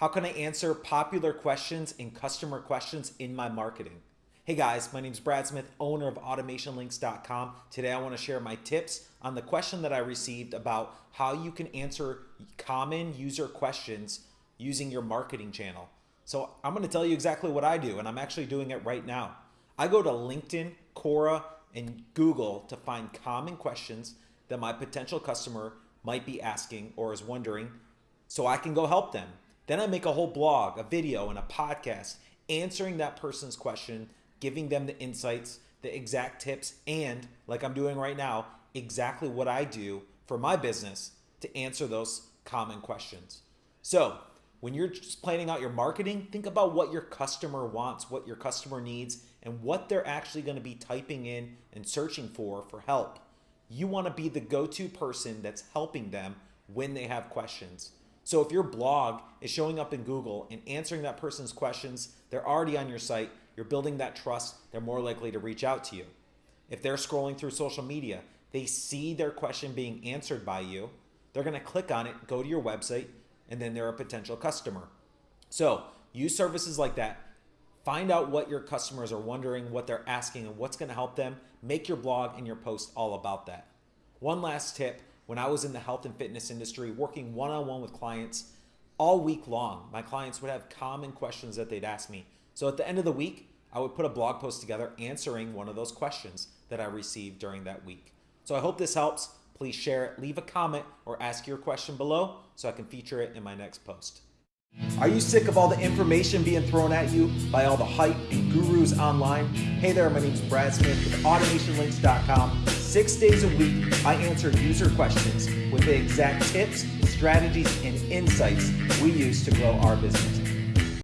How can I answer popular questions and customer questions in my marketing? Hey guys, my name is Brad Smith, owner of AutomationLinks.com. Today I want to share my tips on the question that I received about how you can answer common user questions using your marketing channel. So I'm going to tell you exactly what I do, and I'm actually doing it right now. I go to LinkedIn, Quora, and Google to find common questions that my potential customer might be asking or is wondering so I can go help them. Then I make a whole blog, a video, and a podcast answering that person's question, giving them the insights, the exact tips, and like I'm doing right now, exactly what I do for my business to answer those common questions. So when you're just planning out your marketing, think about what your customer wants, what your customer needs, and what they're actually going to be typing in and searching for for help. You want to be the go-to person that's helping them when they have questions. So if your blog is showing up in Google and answering that person's questions, they're already on your site, you're building that trust, they're more likely to reach out to you. If they're scrolling through social media, they see their question being answered by you, they're gonna click on it, go to your website, and then they're a potential customer. So use services like that. Find out what your customers are wondering, what they're asking, and what's gonna help them. Make your blog and your post all about that. One last tip when I was in the health and fitness industry, working one on one with clients all week long, my clients would have common questions that they'd ask me. So at the end of the week, I would put a blog post together answering one of those questions that I received during that week. So I hope this helps. Please share it, leave a comment, or ask your question below so I can feature it in my next post. Are you sick of all the information being thrown at you by all the hype and gurus online? Hey there, my name is Brad Smith with AutomationLinks.com Six days a week, I answer user questions with the exact tips, strategies, and insights we use to grow our business.